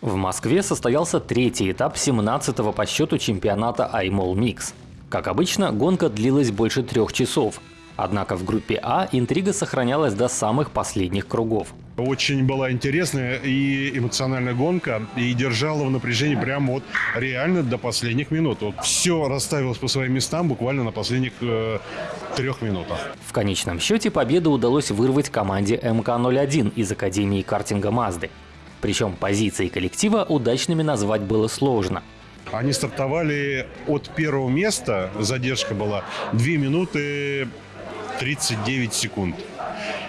В Москве состоялся третий этап 17-го по счету чемпионата iMall Mix. Как обычно, гонка длилась больше трех часов. Однако в группе А интрига сохранялась до самых последних кругов. Очень была интересная и эмоциональная гонка, и держала в напряжении прямо вот реально до последних минут. Вот все расставилось по своим местам буквально на последних э, трех минутах. В конечном счете победу удалось вырвать команде МК-01 из Академии картинга Мазды. Причем позиции коллектива удачными назвать было сложно. Они стартовали от первого места, задержка была 2 минуты 39 секунд.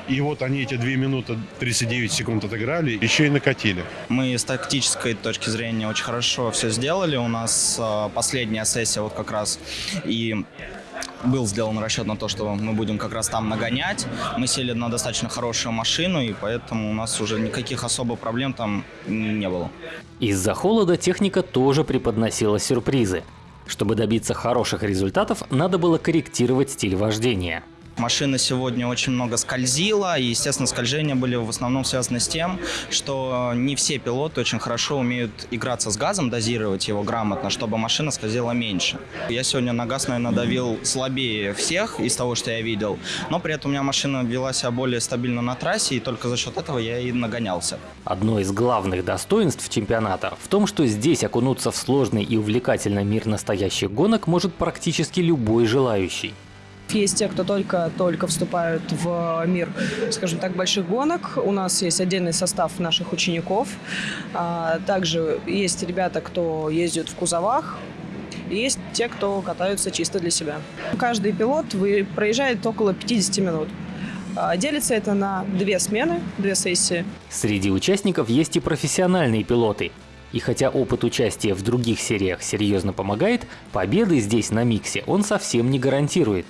И вот они эти 2 минуты 39 секунд отыграли, еще и накатили. Мы с тактической точки зрения очень хорошо все сделали. У нас э, последняя сессия вот как раз и был сделан расчет на то, что мы будем как раз там нагонять. Мы сели на достаточно хорошую машину, и поэтому у нас уже никаких особо проблем там не было. Из-за холода техника тоже преподносила сюрпризы. Чтобы добиться хороших результатов, надо было корректировать стиль вождения. Машина сегодня очень много скользила, и, естественно, скольжения были в основном связаны с тем, что не все пилоты очень хорошо умеют играться с газом, дозировать его грамотно, чтобы машина скользила меньше. Я сегодня на газ, наверное, давил слабее всех из того, что я видел, но при этом у меня машина вела себя более стабильно на трассе, и только за счет этого я и нагонялся. Одно из главных достоинств чемпионата в том, что здесь окунуться в сложный и увлекательный мир настоящих гонок может практически любой желающий. Есть те, кто только-только вступают в мир, скажем так, больших гонок. У нас есть отдельный состав наших учеников. А, также есть ребята, кто ездит в кузовах, есть те, кто катаются чисто для себя. Каждый пилот проезжает около 50 минут. А, делится это на две смены, две сессии. Среди участников есть и профессиональные пилоты. И хотя опыт участия в других сериях серьезно помогает, победы здесь на миксе он совсем не гарантирует.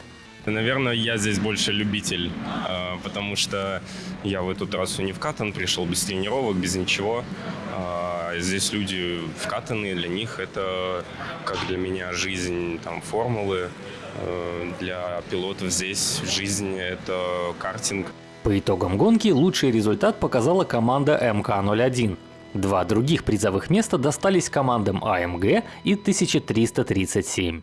Наверное, я здесь больше любитель, а, потому что я в эту трассу не вкатан, пришел без тренировок, без ничего. А, здесь люди вкатанные, для них это, как для меня, жизнь, там, формулы. А, для пилотов здесь жизнь – это картинг. По итогам гонки лучший результат показала команда МК-01. Два других призовых места достались командам АМГ и 1337.